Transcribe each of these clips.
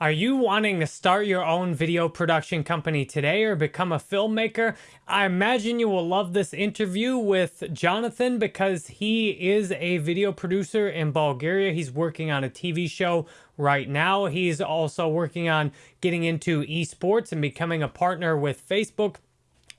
Are you wanting to start your own video production company today or become a filmmaker? I imagine you will love this interview with Jonathan because he is a video producer in Bulgaria. He's working on a TV show right now. He's also working on getting into esports and becoming a partner with Facebook.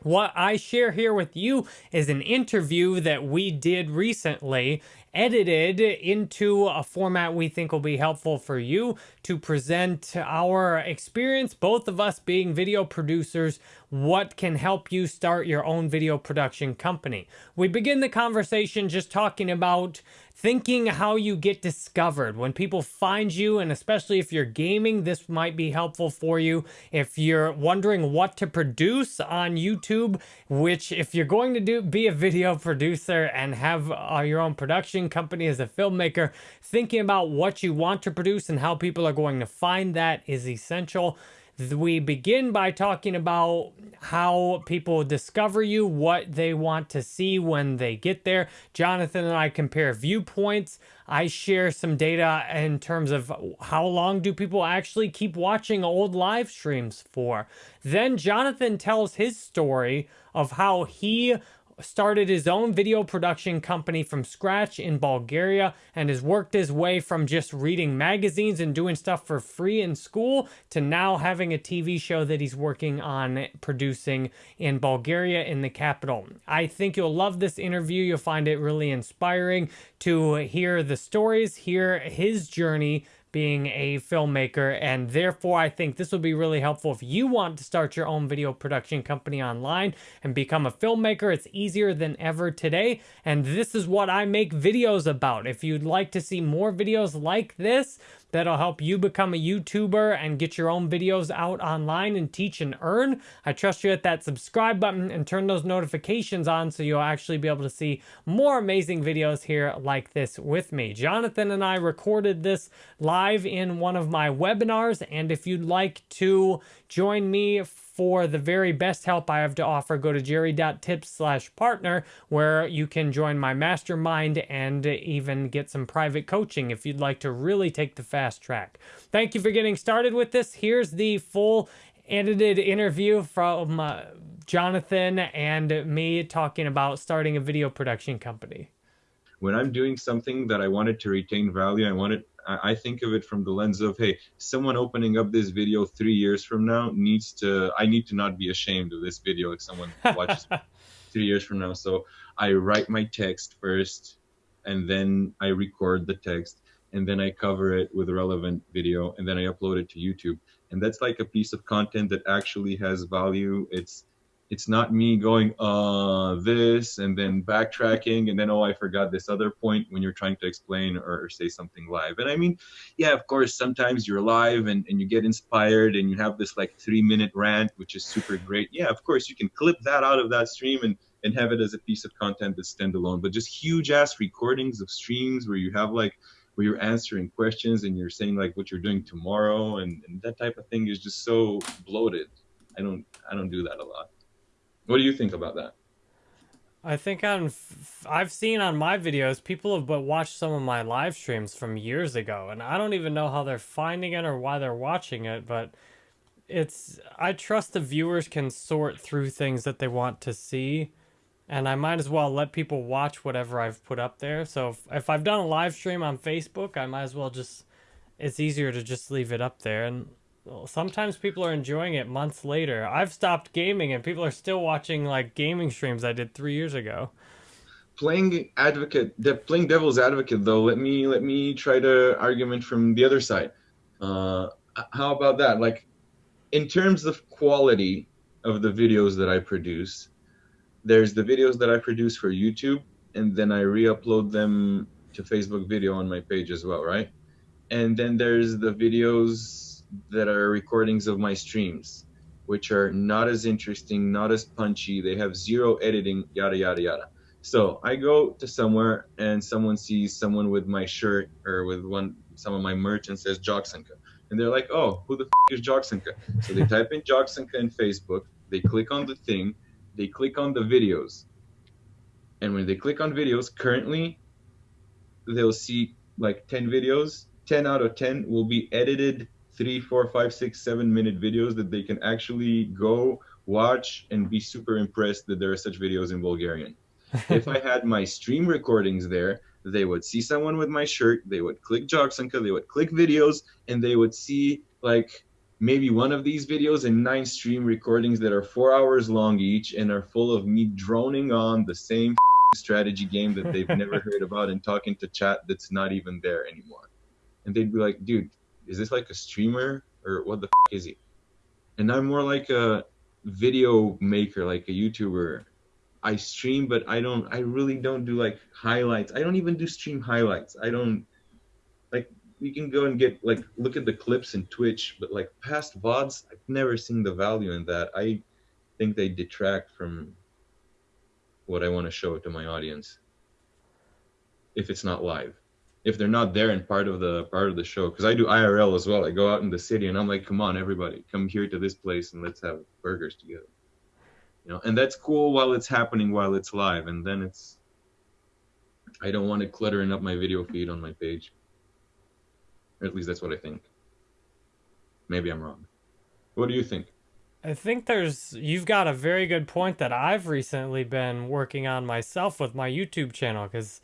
What I share here with you is an interview that we did recently edited into a format we think will be helpful for you to present our experience, both of us being video producers, what can help you start your own video production company. We begin the conversation just talking about thinking how you get discovered. When people find you and especially if you're gaming this might be helpful for you. If you're wondering what to produce on YouTube which if you're going to do be a video producer and have uh, your own production company as a filmmaker thinking about what you want to produce and how people are going to find that is essential we begin by talking about how people discover you, what they want to see when they get there. Jonathan and I compare viewpoints. I share some data in terms of how long do people actually keep watching old live streams for. Then Jonathan tells his story of how he started his own video production company from scratch in Bulgaria and has worked his way from just reading magazines and doing stuff for free in school to now having a TV show that he's working on producing in Bulgaria in the capital. I think you'll love this interview. You'll find it really inspiring to hear the stories, hear his journey being a filmmaker and therefore I think this will be really helpful if you want to start your own video production company online and become a filmmaker. It's easier than ever today and this is what I make videos about. If you'd like to see more videos like this, that'll help you become a YouTuber and get your own videos out online and teach and earn. I trust you hit that subscribe button and turn those notifications on so you'll actually be able to see more amazing videos here like this with me. Jonathan and I recorded this live in one of my webinars and if you'd like to join me for the very best help I have to offer, go to jerry.tips slash partner where you can join my mastermind and even get some private coaching if you'd like to really take the fast track. Thank you for getting started with this. Here's the full edited interview from uh, Jonathan and me talking about starting a video production company. When I'm doing something that I wanted to retain value, I wanted I think of it from the lens of, hey, someone opening up this video three years from now needs to, I need to not be ashamed of this video if someone watches three years from now. So I write my text first and then I record the text and then I cover it with a relevant video and then I upload it to YouTube. And that's like a piece of content that actually has value. It's it's not me going uh this and then backtracking and then oh i forgot this other point when you're trying to explain or, or, say something live. And i mean yeah of course sometimes you're live and, and you get inspired and you have this like three minute rant which is super great. Yeah of course you can clip that out of that stream and and have it as a piece of content that's standalone. But just huge ass recordings of streams where you have like where you're answering questions and you're saying like what you're doing tomorrow and, and that type of thing is just so bloated. I don't i don't do that a lot what do you think about that? I think on I've seen on my videos people have but watched some of my live streams from years ago and I don't even know how they're finding it or why they're watching it but it's I trust the viewers can sort through things that they want to see and I might as well let people watch whatever I've put up there so if, if I've done a live stream on Facebook I might as well just it's easier to just leave it up there and sometimes people are enjoying it months later. I've stopped gaming and people are still watching like gaming streams I did three years ago. Playing advocate, de- playing devil's advocate though. Let me let me try to argument from the other side. Uh, how about that? Like, in terms of quality of the videos that I produce, there's the videos that I produce for YouTube, and then I re-upload them to Facebook video on my page as well, right? And then there's the videos that are recordings of my streams, which are not as interesting, not as punchy. They have zero editing, yada, yada, yada. So I go to somewhere and someone sees someone with my shirt or with one some of my merch and says Jocksenka. And they're like, oh, who the f- is Jocksenka? So they type in Jocksenka in Facebook, they click on the thing, they click on the videos. And when they click on videos, currently they'll see like 10 videos. 10 out of 10 will be edited three, four, five, six, seven minute videos that they can actually go watch and be super impressed that there are such videos in Bulgarian. if I had my stream recordings there, they would see someone with my shirt, they would click Jogsanka, they would click videos, and they would see like maybe one of these videos and nine stream recordings that are four hours long each and are full of me droning on the same strategy game that they've never heard about and talking to chat that's not even there anymore. And they'd be like, dude, is this like a streamer or what the is he? And I'm more like a video maker, like a YouTuber. I stream, but I don't, I really don't do like highlights. I don't even do stream highlights. I don't, like, you can go and get, like, look at the clips in Twitch, but like past VODs, I've never seen the value in that. I think they detract from what I want to show to my audience if it's not live. If they're not there and part of the part of the show, because I do IRL as well. I go out in the city and I'm like, come on, everybody, come here to this place and let's have burgers together. You know, and that's cool while it's happening, while it's live, and then it's. I don't want it cluttering up my video feed on my page. Or at least that's what I think. Maybe I'm wrong. What do you think? I think there's you've got a very good point that I've recently been working on myself with my YouTube channel because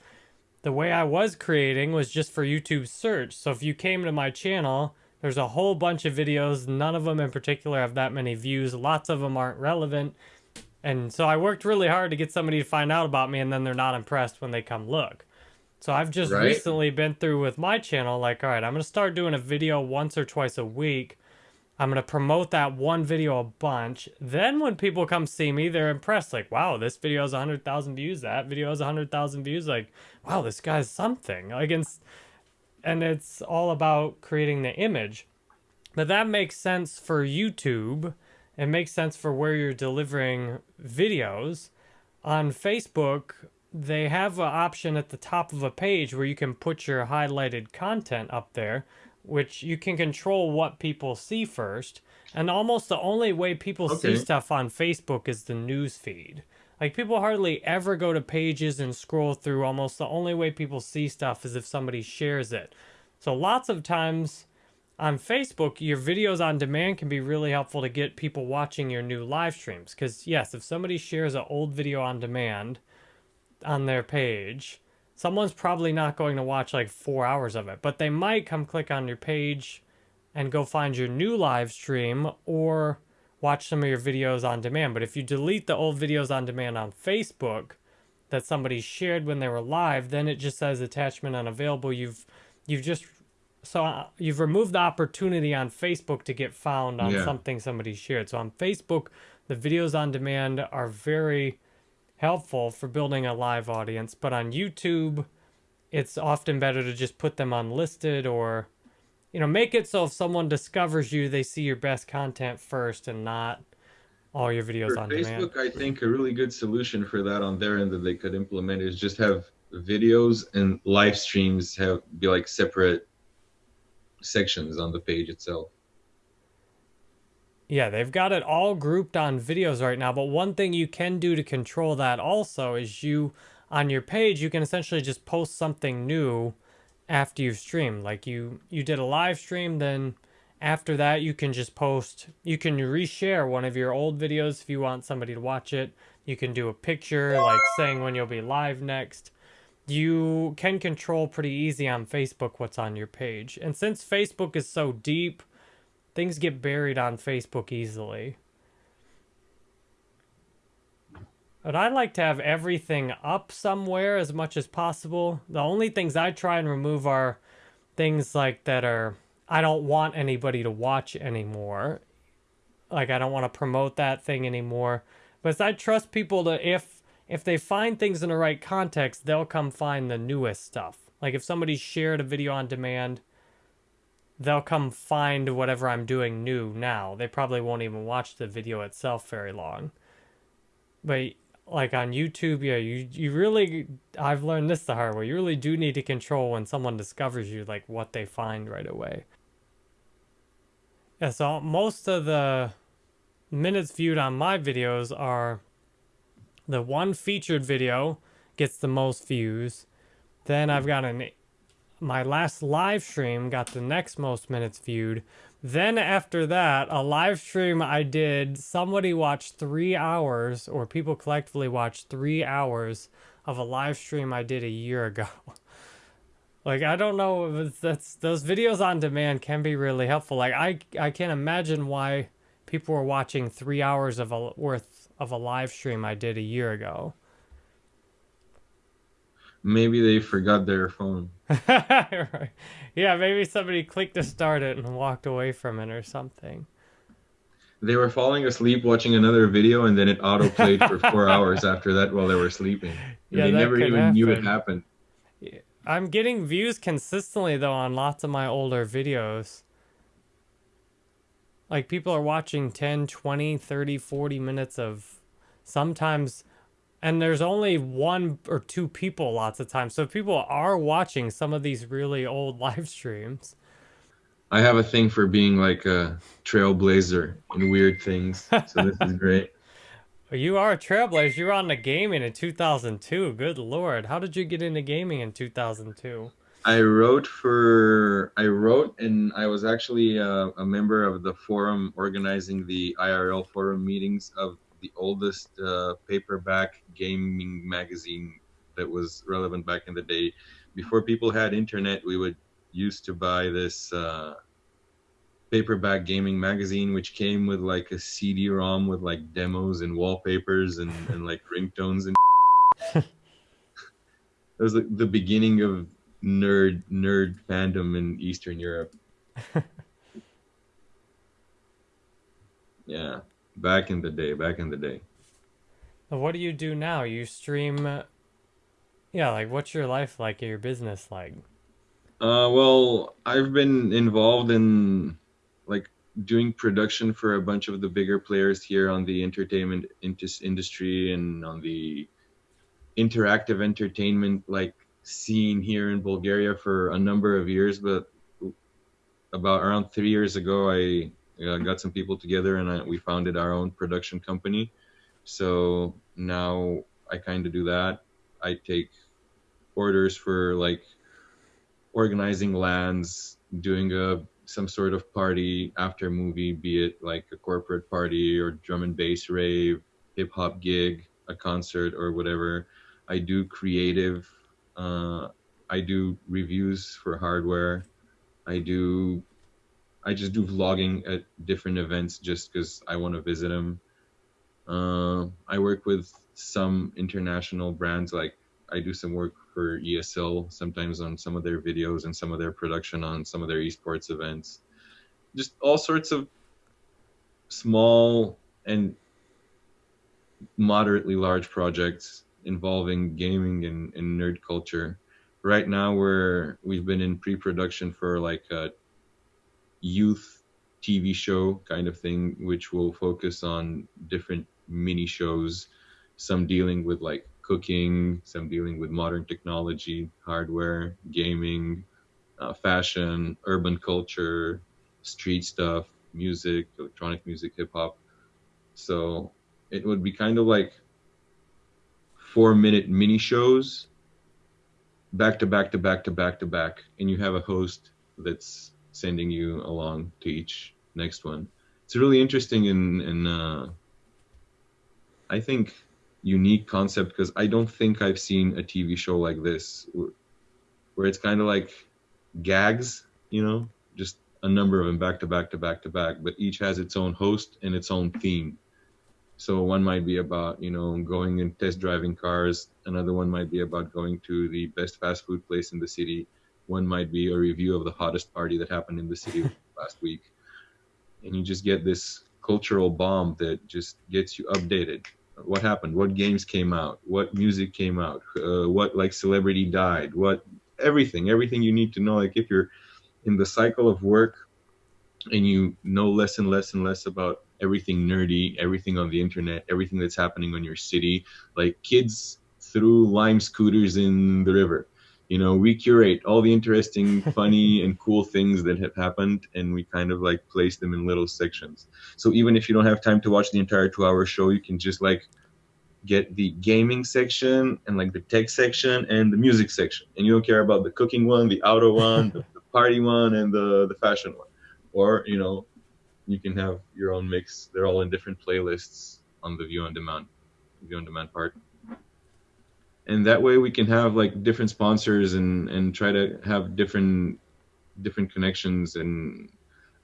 the way I was creating was just for YouTube search. So if you came to my channel, there's a whole bunch of videos. None of them in particular have that many views. Lots of them aren't relevant. And so I worked really hard to get somebody to find out about me and then they're not impressed when they come look. So I've just right. recently been through with my channel like, all right, I'm going to start doing a video once or twice a week I'm going to promote that one video a bunch. Then when people come see me, they're impressed. Like, wow, this video has 100,000 views. That video has 100,000 views. Like, wow, this guy's something. Like, it's, and it's all about creating the image. But that makes sense for YouTube. It makes sense for where you're delivering videos. On Facebook, they have an option at the top of a page where you can put your highlighted content up there which you can control what people see first. And almost the only way people okay. see stuff on Facebook is the news feed. Like people hardly ever go to pages and scroll through. Almost the only way people see stuff is if somebody shares it. So lots of times on Facebook, your videos on demand can be really helpful to get people watching your new live streams. Because yes, if somebody shares an old video on demand on their page, someone's probably not going to watch like four hours of it, but they might come click on your page and go find your new live stream or watch some of your videos on demand. But if you delete the old videos on demand on Facebook that somebody shared when they were live, then it just says attachment unavailable. You've you've just so uh, you've removed the opportunity on Facebook to get found on yeah. something somebody shared. So on Facebook, the videos on demand are very helpful for building a live audience, but on YouTube, it's often better to just put them unlisted or, you know, make it so if someone discovers you, they see your best content first and not all your videos for on Facebook, demand. I think a really good solution for that on their end that they could implement is just have videos and live streams have be like separate sections on the page itself. Yeah, they've got it all grouped on videos right now, but one thing you can do to control that also is you, on your page, you can essentially just post something new after you've streamed. Like you, you did a live stream, then after that you can just post, you can reshare one of your old videos if you want somebody to watch it. You can do a picture, like saying when you'll be live next. You can control pretty easy on Facebook what's on your page. And since Facebook is so deep, Things get buried on Facebook easily. But I like to have everything up somewhere as much as possible. The only things I try and remove are things like that are I don't want anybody to watch anymore. Like I don't want to promote that thing anymore. But I trust people to if if they find things in the right context, they'll come find the newest stuff. Like if somebody shared a video on demand they'll come find whatever I'm doing new now. They probably won't even watch the video itself very long. But like on YouTube, yeah, you you really I've learned this the hard way. You really do need to control when someone discovers you, like what they find right away. Yeah, so most of the minutes viewed on my videos are the one featured video gets the most views. Then I've got an my last live stream got the next most minutes viewed. Then after that, a live stream I did, somebody watched three hours, or people collectively watched three hours of a live stream I did a year ago. like I don't know if that's those videos on demand can be really helpful. Like I I can't imagine why people were watching three hours of a worth of a live stream I did a year ago. Maybe they forgot their phone. right. Yeah, maybe somebody clicked to start it and walked away from it or something. They were falling asleep watching another video and then it auto played for four hours after that while they were sleeping. And Yeah, they that never could even knew it happen. happened. I'm getting views consistently though on lots of my older videos. Like people are watching 10, 20, 30, 40 minutes of sometimes and there's only one or two people lots of times. So people are watching some of these really old live streams. I have a thing for being like a trailblazer in weird things. So this is great. You are a trailblazer. You were on the gaming in 2002. Good lord. How did you get into gaming in 2002? I wrote for I wrote and I was actually uh, a member of the forum organizing the IRL forum meetings of the oldest uh, paperback gaming magazine that was relevant back in the day. Before people had internet, we would used to buy this uh, paperback gaming magazine, which came with like a CD-ROM with like demos and wallpapers and, and like ringtones and. it was like the beginning of nerd nerd fandom in Eastern Europe. yeah, back in the day, back in the day. What do you do now? You stream. Yeah, like what's your life like? Your business like? Uh, well, I've been involved in like doing production for a bunch of the bigger players here on the entertainment industry and on the interactive entertainment like scene here in Bulgaria for a number of years. But about around three years ago, I uh, got some people together and I, we founded our own production company. So now I kind of do that. I take orders for like organizing LANs, doing a some sort of party after movie, be it like a corporate party or drum and bass rave, hip hop gig, a concert or whatever. I do creative. Uh, I do reviews for hardware. I do. I just do vlogging at different events just because I want to visit them. Uh, I work with some international brands like I do some work for ESL sometimes on some of their videos and some of their production on some of their esports events. Just all sorts of small and moderately large projects involving gaming and, and nerd culture. Right now we're we've been in pre-production for like a youth TV show kind of thing, which will focus on different mini shows, some dealing with like cooking, some dealing with modern technology, hardware, gaming, uh, fashion, urban culture, street stuff, music, electronic music, hip hop. So it would be kind of like four minute mini shows back to back to back to back to back and you have a host that's sending you along to each next one it's a really interesting and and uh, i think unique concept because i don't think i've seen a tv show like this wh- where it's kind of like gags you know just a number of them back to back to back to back but each has its own host and its own theme so one might be about you know going and test driving cars. Another one might be about going to the best fast food place in the city. One might be a review of the hottest party that happened in the city last week. And you just get this cultural bomb that just gets you updated. What happened? What games came out? What music came out? Uh, what like celebrity died? What everything, everything you need to know. Like if you're in the cycle of work and you know less and less and less about everything nerdy, everything on the internet, everything that's happening on your city. Like kids threw lime scooters in the river. You know, we curate all the interesting, funny, and cool things that have happened, and we kind of like place them in little sections. So even if you don't have time to watch the entire two-hour show, you can just like get the gaming section and like the tech section and the music section. And you don't care about the cooking one the auto one the, the party one and the the fashion one. Or you know you can have your own mix. They're all in different playlists on the view on demand view on demand part and that way we can have like different sponsors and and try to have different different connections and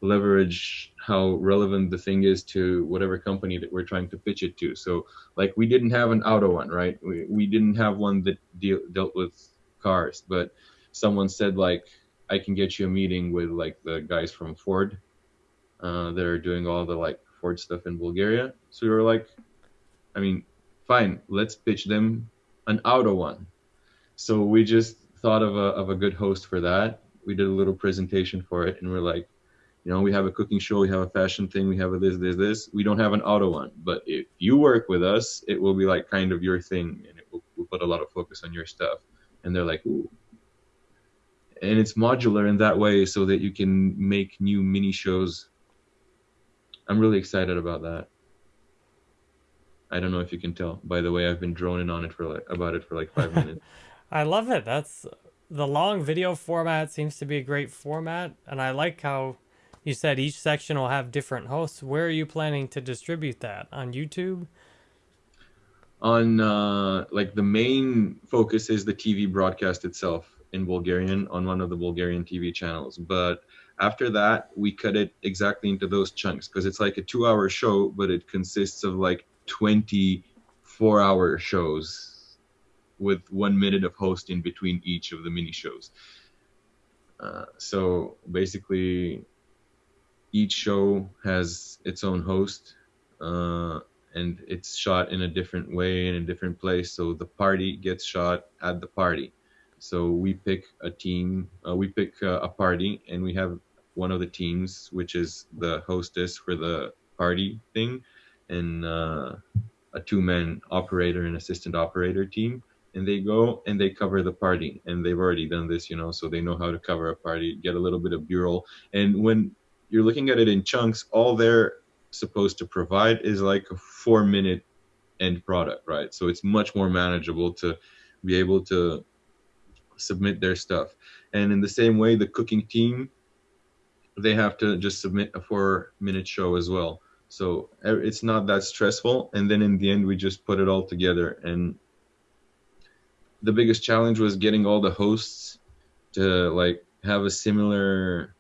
leverage how relevant the thing is to whatever company that we're trying to pitch it to. So like we didn't have an auto one, right? We, we didn't have one that deal, dealt with cars, but someone said like, I can get you a meeting with like the guys from Ford uh, that are doing all the like Ford stuff in Bulgaria. So we were like, I mean, fine, let's pitch them an auto one. So we just thought of a, of a good host for that. We did a little presentation for it and we're like, you know, we have a cooking show, we have a fashion thing, we have a this, this, this. We don't have an auto one, but if you work with us, it will be like kind of your thing, and it will we'll put a lot of focus on your stuff. And they're like, ooh. And it's modular in that way, so that you can make new mini shows. I'm really excited about that. I don't know if you can tell. By the way, I've been droning on it for like about it for like five minutes. I love it. That's the long video format seems to be a great format, and I like how you said each section will have different hosts. Where are you planning to distribute that? On YouTube? On uh, like the main focus is the TV broadcast itself in Bulgarian on one of the Bulgarian TV channels. But after that, we cut it exactly into those chunks because it's like a two hour show, but it consists of like 24 hour shows with one minute of hosting between each of the mini shows. Uh, so basically, each show has its own host uh, and it's shot in a different way in a different place. So the party gets shot at the party. So we pick a team uh, we pick uh, a party and we have one of the teams which is the hostess for the party thing and uh, a two-man operator and assistant operator team and they go and they cover the party and they've already done this you know so they know how to cover a party get a little bit of b-roll and when you're looking at it in chunks, all they're supposed to provide is like a four minute end product, right? So it's much more manageable to be able to submit their stuff. And in the same way, the cooking team, they have to just submit a four minute show as well. So it's not that stressful. And then in the end, we just put it all together. And the biggest challenge was getting all the hosts to like have a similar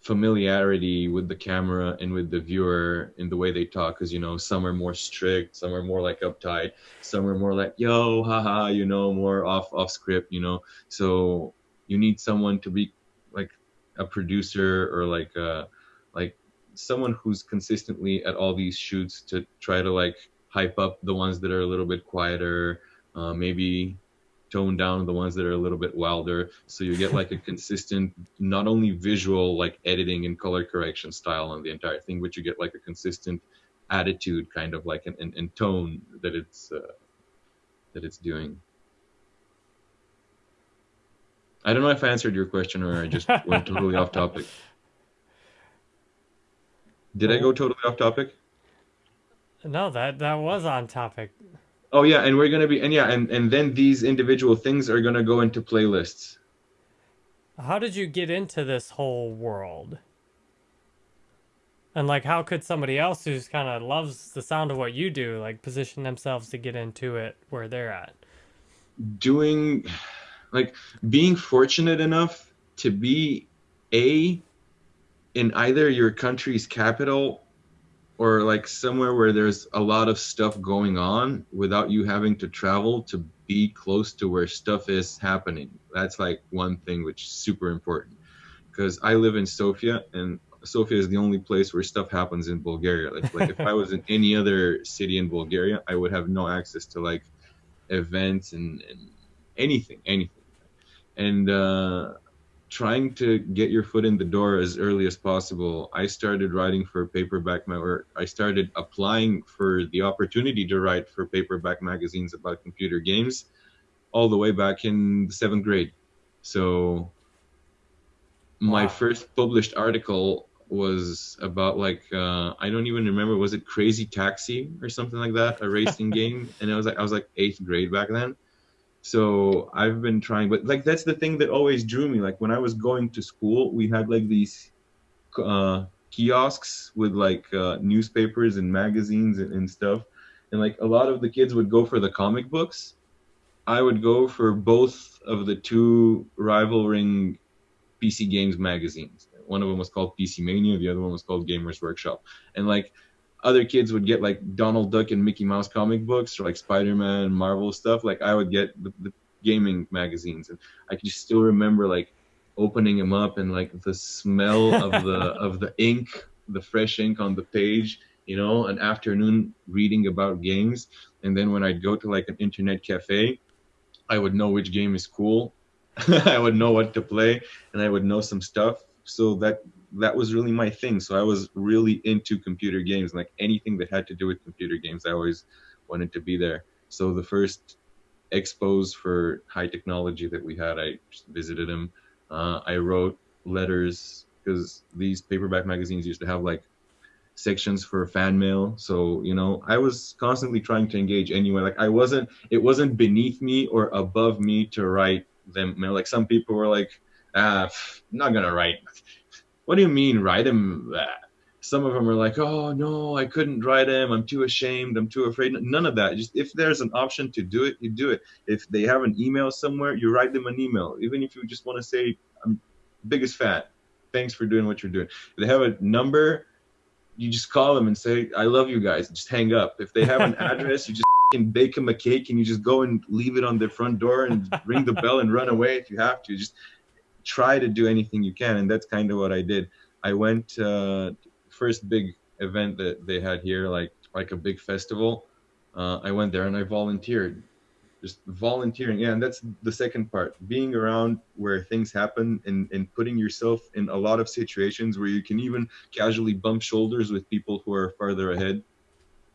familiarity with the camera and with the viewer in the way they talk because you know some are more strict some are more like uptight some are more like yo haha you know more off off script you know so you need someone to be like a producer or like uh like someone who's consistently at all these shoots to try to like hype up the ones that are a little bit quieter uh, maybe tone down the ones that are a little bit wilder. So you get like a consistent not only visual like editing and color correction style on the entire thing but you get like a consistent attitude kind of like an, tone that it's uh, that it's doing. I don't know if i answered your question or i just went totally off topic did i go oh. totally off topic no that that was on topic Oh yeah, and we're gonna be and yeah, and and then these individual things are gonna go into playlists. How did you get into this whole world? And like, how could somebody else who's kind of loves the sound of what you do, like, position themselves to get into it where they're at? Doing, like, being fortunate enough to be a in either your country's capital or like somewhere where there's a lot of stuff going on without you having to travel to be close to where stuff is happening. That's like one thing which is super important because I live in Sofia and Sofia is the only place where stuff happens in Bulgaria. Like, like if I was in any other city in Bulgaria, I would have no access to like events and, and anything, anything. And uh, trying to get your foot in the door as early as possible, I started writing for paperback or I started applying for the opportunity to write for paperback magazines about computer games all the way back in the seventh grade. So my wow. first published article was about like uh, I don't even remember was it Crazy Taxi or something like that, a racing game, and I was like I was like eighth grade back then. So I've been trying, but like that's the thing that always drew me. Like when I was going to school, we had like these uh, kiosks with like uh, newspapers and magazines and, and stuff, and like a lot of the kids would go for the comic books. I would go for both of the two rivaling PC games magazines one of them was called PC Mania, the other one was called Gamers Workshop. And like other kids would get like Donald Duck and Mickey Mouse comic books or like Spider Man, Marvel stuff. Like I would get the, the gaming magazines, and I can just still remember like opening them up and like the smell of the of the ink, the fresh ink on the page. You know, an afternoon reading about games, and then when I'd go to like an internet cafe, I would know which game is cool. I would know what to play, and I would know some stuff so that that was really my thing. So I was really into computer games, like anything that had to do with computer games, I always wanted to be there. So the first expos for high technology that we had, I visited them. Uh, I wrote letters because these paperback magazines used to have like sections for fan mail. So you know, I was constantly trying to engage anyway. Like I wasn't, it wasn't beneath me or above me to write them. mail. Like some people were like uh, not gonna write. What do you mean write him? Uh, some of them are like, oh no, I couldn't write him. I'm too ashamed. I'm too afraid. None of that. Just if there's an option to do it, you do it. If they have an email somewhere, you write them an email. Even if you just want to say, I'm biggest fan. Thanks for doing what you're doing. If they have a number, you just call them and say, I love you guys. Just hang up. If they have an address, you just can bake them a cake and you just go and leave it on their front door and ring the bell and run away if you have to. Just try to do anything you can, and that's kind of what I did. I went uh, first big event that they had here, like like a big festival. Uh, I went there and I volunteered, just volunteering. Yeah, and that's the second part: being around where things happen and and putting yourself in a lot of situations where you can even casually bump shoulders with people who are farther ahead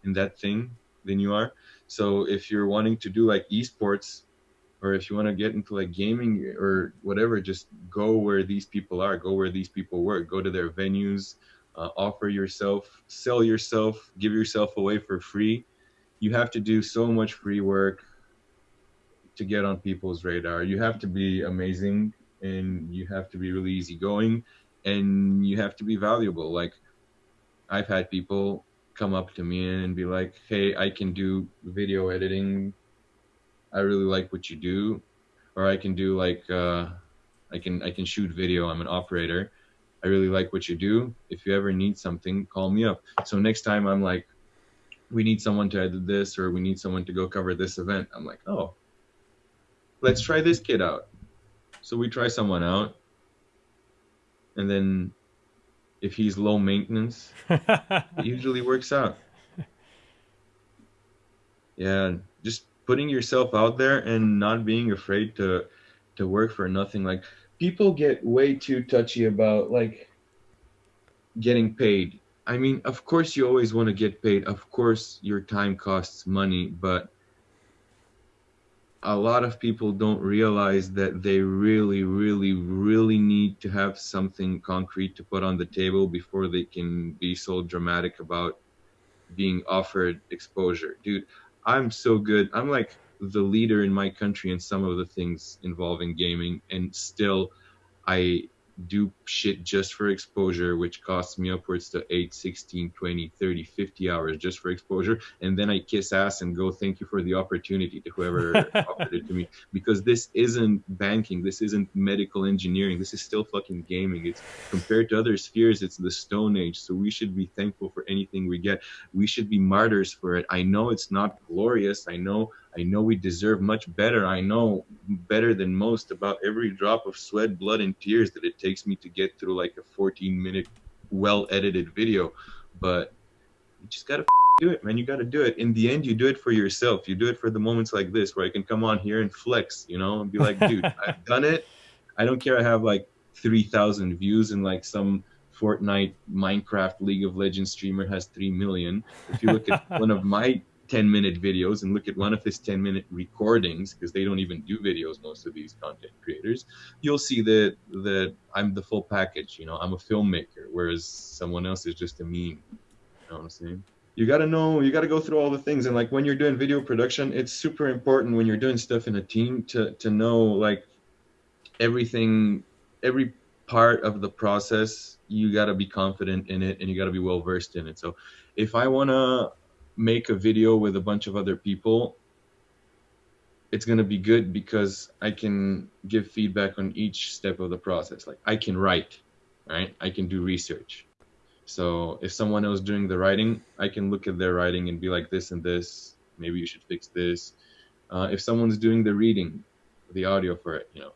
in that thing than you are. So if you're wanting to do like esports, or if you want to get into like gaming or whatever, just go where these people are, go where these people work, go to their venues, uh, offer yourself, sell yourself, give yourself away for free. You have to do so much free work to get on people's radar. You have to be amazing and you have to be really easygoing and you have to be valuable. Like I've had people come up to me and be like, "Hey, I can do video editing I really like what you do, or I can do like uh, I can I can shoot video. I'm an operator. I really like what you do. If you ever need something, call me up. So next time I'm like, we need someone to edit this, or we need someone to go cover this event. I'm like, oh, let's try this kid out. So we try someone out, and then if he's low maintenance, it usually works out. Yeah, just putting yourself out there and not being afraid to to work for nothing. Like people get way too touchy about like getting paid. I mean of course you always want to get paid. Of course your time costs money but a lot of people don't realize that they really really really need to have something concrete to put on the table before they can be so dramatic about being offered exposure. Dude I'm so good. I'm like the leader in my country in some of the things involving gaming, and still, I do shit just for exposure, which costs me upwards to 8, 16, 20, 30, 50 hours just for exposure. And then I kiss ass and go, thank you for the opportunity to whoever offered it to me. Because this isn't banking, this isn't medical engineering, this is still fucking gaming. It's compared to other spheres, it's the Stone Age. So we should be thankful for anything we get. We should be martyrs for it. I know it's not glorious. I know I know we deserve much better. I know better than most about every drop of sweat, blood, and tears that it takes me to get through like a 14 minute, well edited video. But you just gotta do it, man. You gotta do it. In the end, you do it for yourself. You do it for the moments like this where I can come on here and flex, you know, and be like, dude, I've done it. I don't care. I have like 3,000 views and like some Fortnite, Minecraft, League of Legends streamer has 3 million. If you look at one of my 10 minute videos and look at one of his 10 minute recordings because they don't even do videos most of these content creators you'll see that that i'm the full package you know i'm a filmmaker whereas someone else is just a meme you know what i'm saying? You got to know you got to go through all the things and like when you're doing video production it's super important when you're doing stuff in a team to to know like everything every part of the process you got to be confident in it and you got to be well versed in it. So if i want to make a video with a bunch of other people, it's going to be good because I can give feedback on each step of the process. Like I can write, right? I can do research. So if someone else doing the writing, I can look at their writing and be like this and this. Maybe you should fix this. Uh, if someone's doing the reading, the audio for it, you know,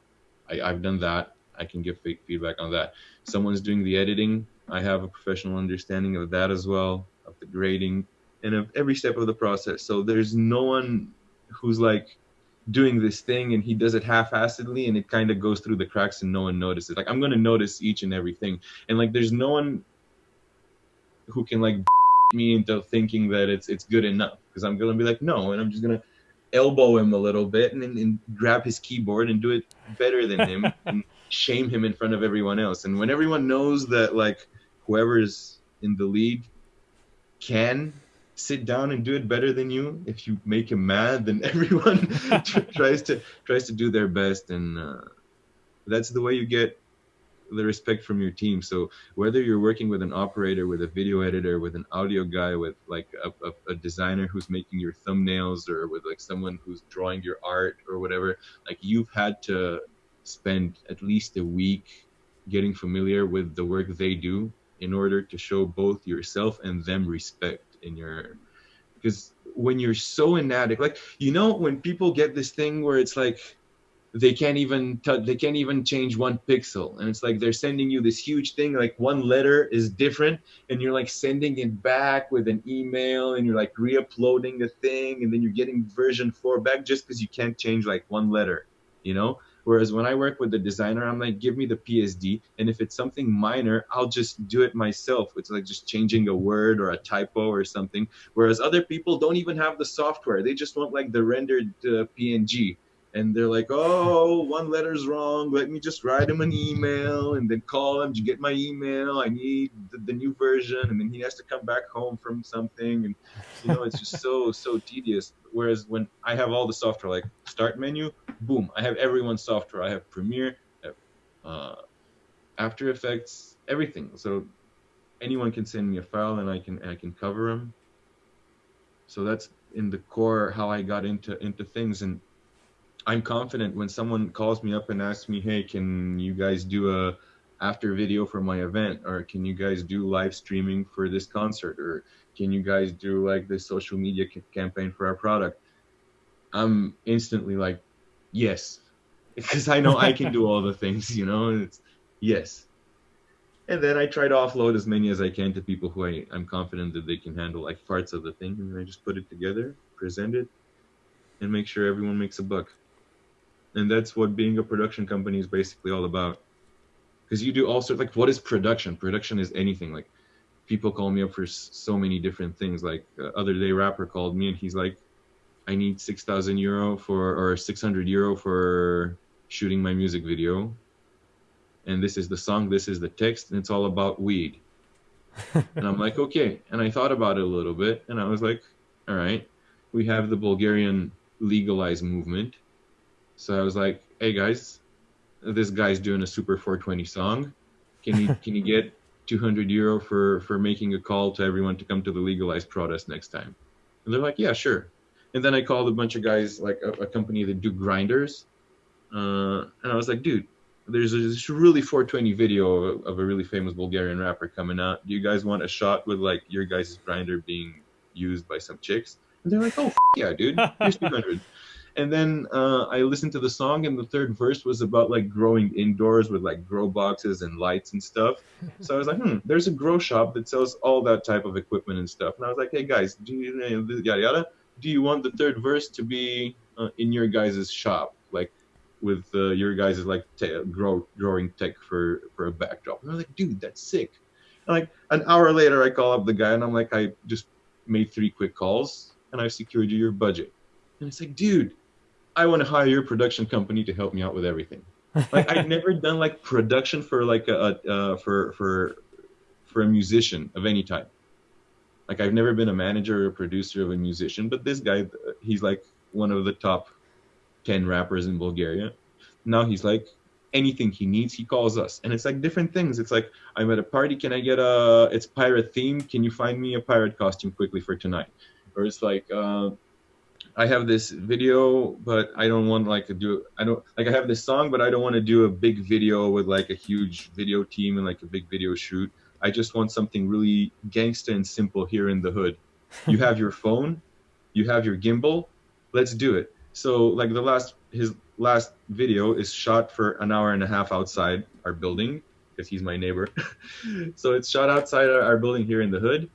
I, I've done that. I can give feedback on that. Someone's doing the editing. I have a professional understanding of that as well, of the grading, and of every step of the process. So there's no one who's like doing this thing and he does it half-assedly and it kind of goes through the cracks and no one notices. Like I'm gonna notice each and everything, and like there's no one who can like me into thinking that it's it's good enough because I'm gonna be like no, and I'm just gonna elbow him a little bit and, and grab his keyboard and do it better than him and shame him in front of everyone else. And when everyone knows that like whoever's in the lead can sit down and do it better than you if you make him mad then everyone tries to tries to do their best. And uh, that's the way you get the respect from your team. So whether you're working with an operator with a video editor with an audio guy with like a, a, a designer who's making your thumbnails or with like someone who's drawing your art or whatever like you've had to spend at least a week getting familiar with the work they do in order to show both yourself and them respect in your because when you're so inadequate like you know when people get this thing where it's like they can't even they can't even change one pixel and it's like they're sending you this huge thing like one letter is different and you're like sending it back with an email and you're like re-uploading the thing and then you're getting version 4 back just because you can't change like one letter you know Whereas when I work with the designer, I'm like, give me the PSD, and if it's something minor, I'll just do it myself. It's like just changing a word or a typo or something. Whereas other people don't even have the software; they just want like the rendered uh, PNG and they're like, "Oh, one letter's wrong. Let me just write him an email and then call him. You get my email? I need the, the, new version." And then he has to come back home from something, and you know, it's just so so tedious. Whereas when I have all the software, like Start menu, boom, I have everyone's software. I have Premiere, have, uh, After Effects, everything. So anyone can send me a file, and I can I can cover them. So that's in the core how I got into into things and I'm confident when someone calls me up and asks me, "Hey, can you guys do a after video for my event or can you guys do live streaming for this concert or can you guys do like this social media c- campaign for our product?" I'm instantly like, "Yes." Because I know I can do all the things, you know? It's yes. And then I try to offload as many as I can to people who I, I'm confident that they can handle like parts of the thing and I just put it together, present it, and make sure everyone makes a buck and that's what being a production company is basically all about. Because you do all sorts like what is production? Production is anything. Like people call me up for so many different things. Like uh, other day rapper called me and he's like i need 6000 euro for or 600 euro for shooting my music video. And this is the song this is the text and it's all about weed. And i'm like okay. And i thought about it a little bit and i was like all right. We have the bulgarian legalized movement so I was like, "Hey guys, this guy's doing a Super 420 song. Can you can you get 200 euro for for making a call to everyone to come to the legalized protest next time?" And they're like, "Yeah, sure." And then I called a bunch of guys, like a, a company that do grinders, uh, and I was like, "Dude, there's this really 420 video of, of, a really famous Bulgarian rapper coming out. Do you guys want a shot with like your guys' grinder being used by some chicks?" And they're like, "Oh yeah, dude, here's 200." And then uh, I listened to the song, and the third verse was about like growing indoors with like grow boxes and lights and stuff. So I was like, hmm, there's a grow shop that sells all that type of equipment and stuff. And I was like, hey guys, do you yada yada? Do you want the third verse to be uh, in your guys' shop, like with uh, your guys' like te- grow growing tech for for a backdrop? And I was like, dude, that's sick. And like an hour later, I call up the guy, and I'm like, I just made three quick calls and I've secured you your budget. And it's like, dude, I want to hire your production company to help me out with everything. Like I've never done like production for like a, a uh, for for for a musician of any type. Like I've never been a manager or a producer of a musician, but this guy, he's like one of the top ten rappers in Bulgaria. Now he's like anything he needs, he calls us, and it's like different things. It's like I'm at a party, can I get a? It's pirate theme. Can you find me a pirate costume quickly for tonight? Or it's like. Uh, I have this video, but I don't want like to do. I don't like I have this song, but I don't want to do a big video with like a huge video team and like a big video shoot. I just want something really gangsta and simple here in the hood. You have your phone, you have your gimbal. Let's do it. So like the last his last video is shot for an hour and a half outside our building because he's my neighbor. so it's shot outside our building here in the hood,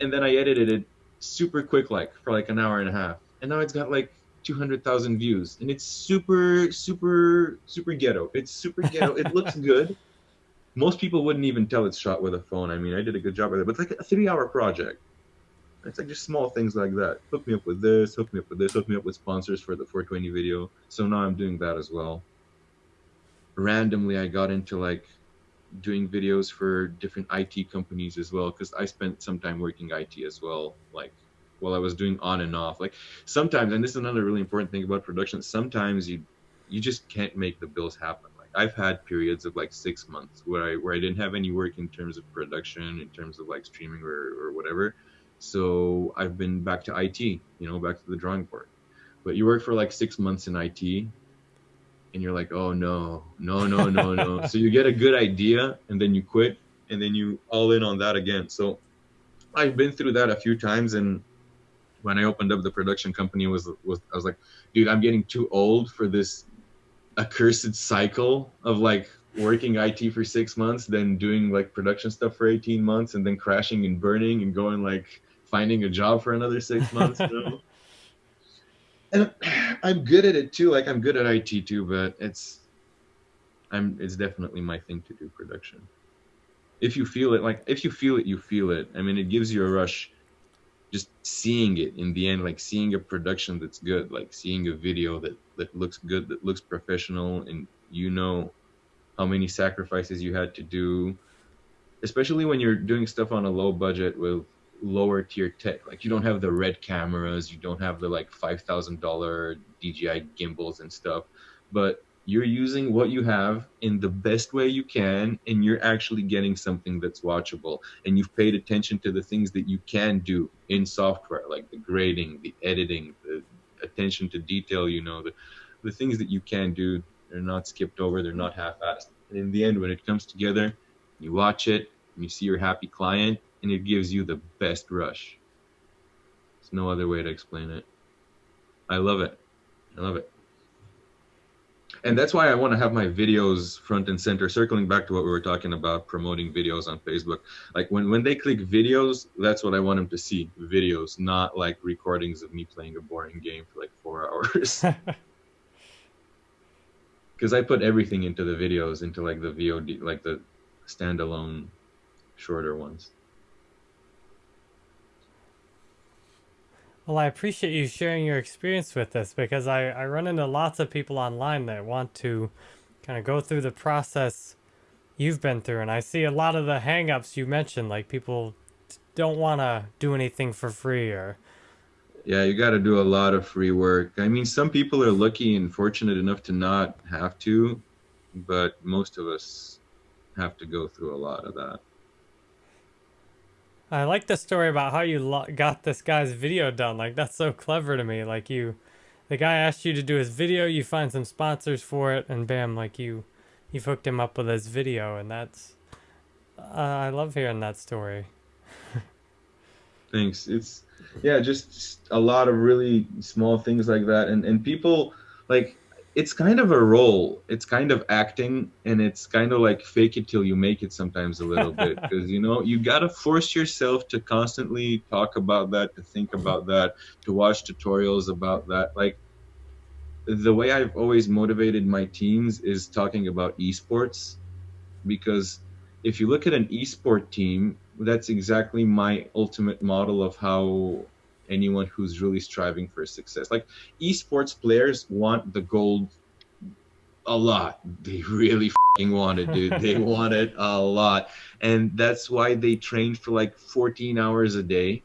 and then I edited it super quick like for like an hour and a half and now it's got like 200,000 views. And it's super super super ghetto. It's super ghetto. It looks good. Most people wouldn't even tell it's shot with a phone. I mean i did a good job with it. But it's like a three hour project. It's like just small things like that. Hook me up with this hook me up with this hook me up with sponsors for the 420 video. So now i'm doing that as well. Randomly i got into like doing videos for different it companies as well because i spent some time working it as well like while I was doing on and off. Like sometimes, and this is another really important thing about production. Sometimes you you just can't make the bills happen. Like I've had periods of like six months where I where I didn't have any work in terms of production, in terms of like streaming or, or whatever. So I've been back to IT, you know, back to the drawing board. But you work for like six months in IT, and you're like, oh no, no, no, no, no. so you get a good idea, and then you quit, and then you all in on that again. So I've been through that a few times, and when I opened up the production company was was I was like, dude, I'm getting too old for this accursed cycle of like working IT for six months, then doing like production stuff for 18 months, and then crashing and burning and going like finding a job for another six months. And I'm good at it too. Like I'm good at IT too, but it's I'm it's definitely my thing to do production. If you feel it, like if you feel it, you feel it. I mean, it gives you a rush just seeing it in the end like seeing a production that's good like seeing a video that that looks good that looks professional and you know how many sacrifices you had to do. Especially when you're doing stuff on a low budget with lower tier tech. Like you don't have the red cameras you don't have the like $5000 DJI gimbals and stuff. But you're using what you have in the best way you can and you're actually getting something that's watchable. And you've paid attention to the things that you can do in software like the grading the editing the attention to detail you know the, the things that you can do they're not skipped over they're not half-assed. And in the end when it comes together you watch it you see your happy client and it gives you the best rush. There's no other way to explain it. I love it. I love it and that's why I want to have my videos front and center. Circling back to what we were talking about, promoting videos on Facebook. Like when when they click videos, that's what I want them to see. Videos, not like recordings of me playing a boring game for like four hours. Because I put everything into the videos, into like the VOD, like the standalone, shorter ones. Well, I appreciate you sharing your experience with this because I, I run into lots of people online that want to kind of go through the process you've been through. And I see a lot of the hangups you mentioned, like people don't want to do anything for free or. Yeah, you got to do a lot of free work. I mean, some people are lucky and fortunate enough to not have to, but most of us have to go through a lot of that. I like the story about how you got this guy's video done. Like, that's so clever to me. Like, you, the guy asked you to do his video, you find some sponsors for it, and bam, like, you, you've hooked him up with his video, and that's, uh, I love hearing that story. Thanks. It's, yeah, just a lot of really small things like that. And, and people, like, it's kind of a role. It's kind of acting, and it's kind of like fake it till you make it sometimes a little bit because you know you gotta force yourself to constantly talk about that, to think about that, to watch tutorials about that. Like the way I've always motivated my teams is talking about esports because if you look at an esport team, that's exactly my ultimate model of how anyone who's really striving for success. Like esports players want the gold a lot. They really want it, dude. They want it a lot. And that's why they train for like 14 hours a day.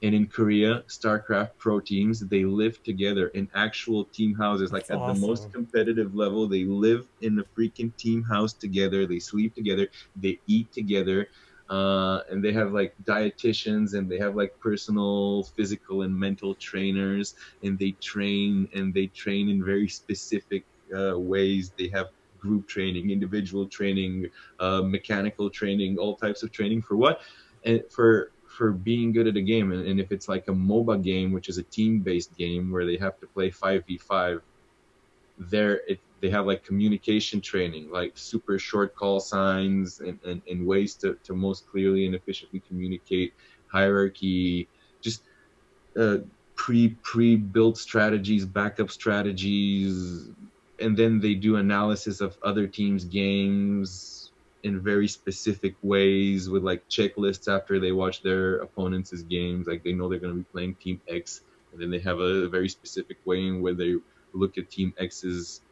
And in Korea, StarCraft pro teams, they live together in actual team houses. Like That's at awesome. the most competitive level, they live in a freaking team house together. They sleep together. They eat together. Uh, and they have like dietitians and they have like personal physical and mental trainers and they train and they train in very specific uh, ways. They have group training, individual training, uh, mechanical training, all types of training for what? And for for being good at a game. And, and if it's like a MOBA game, which is a team-based game where they have to play 5v5, there they have like communication training, like super short call signs and, and, and ways to, to most clearly and efficiently communicate hierarchy, just uh, pre pre built strategies, backup strategies, and then they do analysis of other teams' games in very specific ways with like checklists after they watch their opponents' games. Like they know they're going to be playing Team X, and then they have a very specific way in where they look at Team X's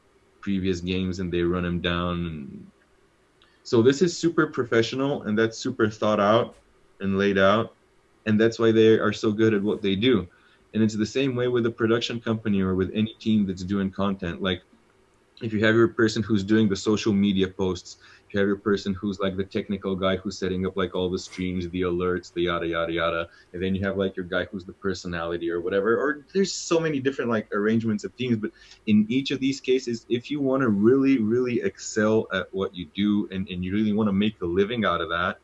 previous games and they run them down. And so this is super professional and that's super thought out and laid out, and that's why they are so good at what they do. And it's the same way with a production company or with any team that's doing content. Like if you have your person who's doing the social media posts, have your person who's like the technical guy who's setting up like all the streams, the alerts, the yada yada yada, and then you have like your guy who's the personality or whatever. Or there's so many different like arrangements of teams, but in each of these cases, if you want to really, really excel at what you do and, and you really want to make a living out of that,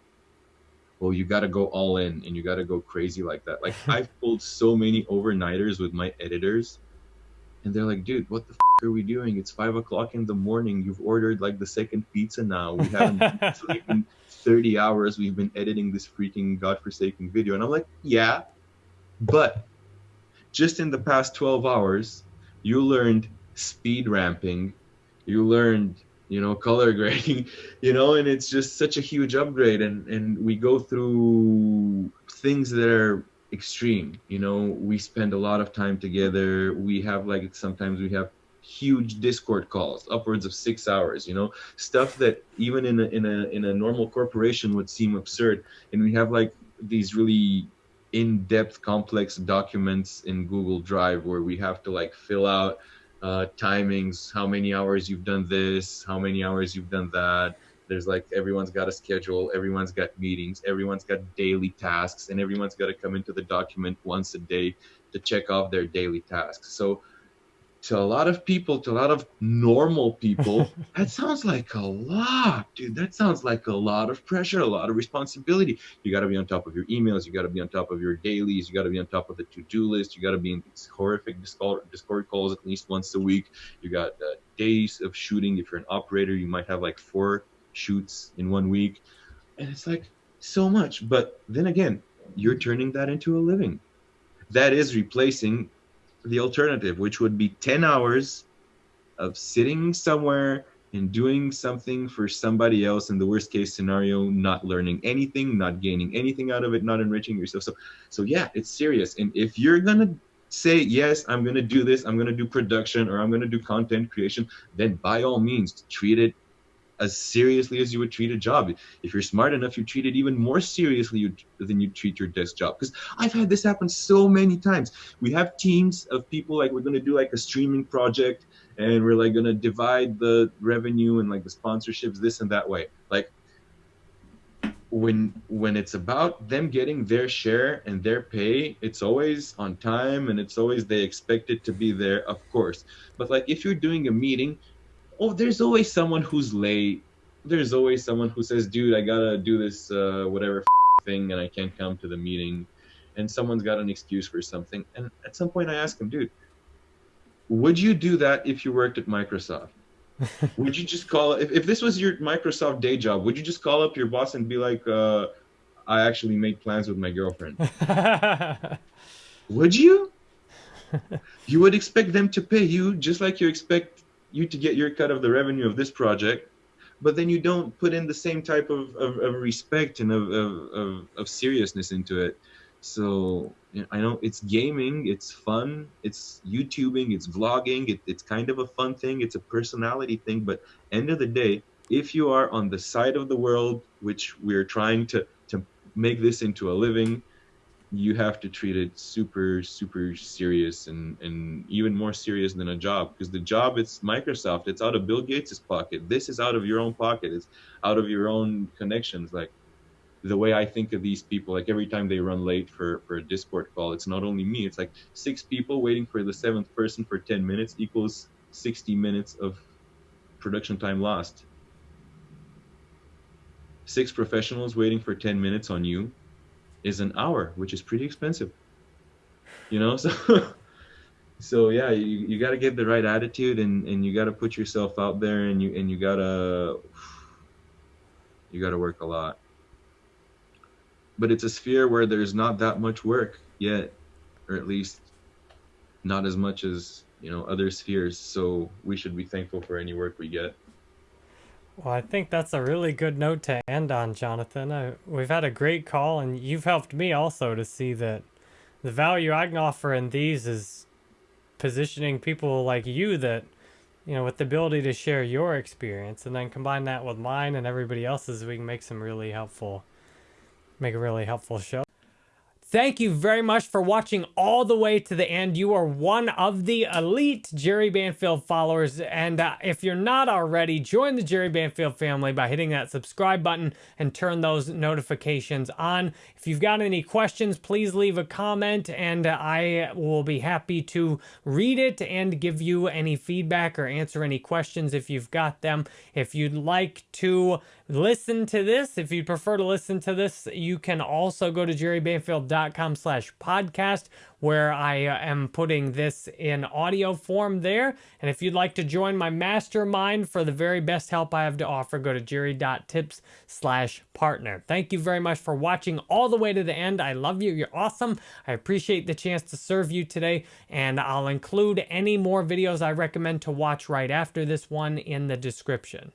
well, you got to go all in and you got to go crazy like that. Like I've pulled so many overnighters with my editors, and they're like, "Dude, what the f- are we doing? It's five o'clock in the morning. You've ordered like the second pizza now. We haven't been sleeping thirty hours. We've been editing this freaking godforsaken video." And I'm like, "Yeah, but just in the past twelve hours, you learned speed ramping, you learned." You know, color grading, you know, and it's just such a huge upgrade. And, and we go through things that are extreme you know we spend a lot of time together. We have like sometimes we have huge discord calls upwards of six hours you know? Stuff that even in a, in a in a normal corporation would seem absurd. And we have like these really in-depth complex documents in google drive where we have to like fill out uh, timings. How many hours you've done this? How many hours you've done that there's like everyone's got a schedule everyone's got meetings everyone's got daily tasks and everyone's got to come into the document once a day to check off their daily tasks. So to a lot of people to a lot of normal people that sounds like a lot dude. That sounds like a lot of pressure a lot of responsibility. You got to be on top of your emails you got to be on top of your dailies you got to be on top of the to-do list you got to be in these horrific discord, discord calls at least once a week. You got uh, days of shooting. If you're an operator you might have like four shoots in one week. And it's like so much. But then again you're turning that into a living. That is replacing the alternative which would be 10 hours of sitting somewhere and doing something for somebody else in the worst case scenario not learning anything not gaining anything out of it not enriching yourself. So so yeah it's serious. And if you're gonna say yes i'm gonna do this i'm gonna do production or i'm gonna do content creation then by all means treat it as seriously as you would treat a job. If you're smart enough, you treat it even more seriously than you treat your desk job. Because I've had this happen so many times. We have teams of people like we're gonna do like a streaming project, and we're like gonna divide the revenue and like the sponsorships this and that way. Like when when it's about them getting their share and their pay, it's always on time and it's always they expect it to be there, of course. But like if you're doing a meeting oh, there's always someone who's late. There's always someone who says, dude, I gotta do this uh, whatever thing and I can't come to the meeting. And someone's got an excuse for something. And at some point I ask him, dude, would you do that if you worked at Microsoft? would you just call if, if this was your Microsoft day job, would you just call up your boss and be like, uh, I actually made plans with my girlfriend? would you? you would expect them to pay you just like you expect you to get your cut of the revenue of this project but then you don't put in the same type of, of, of respect and of, of, of, seriousness into it So I know it's gaming, it's fun, it's YouTubing, it's vlogging, it, it's kind of a fun thing, it's a personality thing. But end of the day, if you are on the side of the world, which we're trying to to make this into a living, you have to treat it super super serious and and even more serious than a job because the job it's microsoft it's out of bill gates's pocket. This is out of your own pocket. It's out of your own connections. Like the way i think of these people like every time they run late for for a discord call it's not only me it's like six people waiting for the seventh person for 10 minutes equals 60 minutes of production time lost. Six professionals waiting for 10 minutes on you is an hour, which is pretty expensive. You know, so so yeah, you, you got to get the right attitude and, and you got to put yourself out there and you and you gotta you got to work a lot. But it's a sphere where there's not that much work yet, or at least not as much as you know other spheres. So we should be thankful for any work we get. Well, I think that's a really good note to end on, Jonathan. I, we've had a great call, and you've helped me also to see that the value I can offer in these is positioning people like you that, you know, with the ability to share your experience and then combine that with mine and everybody else's, we can make some really helpful, make a really helpful show. Thank you very much for watching all the way to the end. You are one of the elite Jerry Banfield followers. And uh, if you're not already, join the Jerry Banfield family by hitting that subscribe button and turn those notifications on. If you've got any questions, please leave a comment and I will be happy to read it and give you any feedback or answer any questions if you've got them. If you'd like to listen to this, if you prefer to listen to this, you can also go to jerrybanfield.com slash podcast where I uh, am putting this in audio form there. And if you'd like to join my mastermind for the very best help I have to offer, go to jerry.tips slash partner. Thank you very much for watching all the way to the end. I love you. You're awesome. I appreciate the chance to serve you today. And I'll include any more videos I recommend to watch right after this one in the description.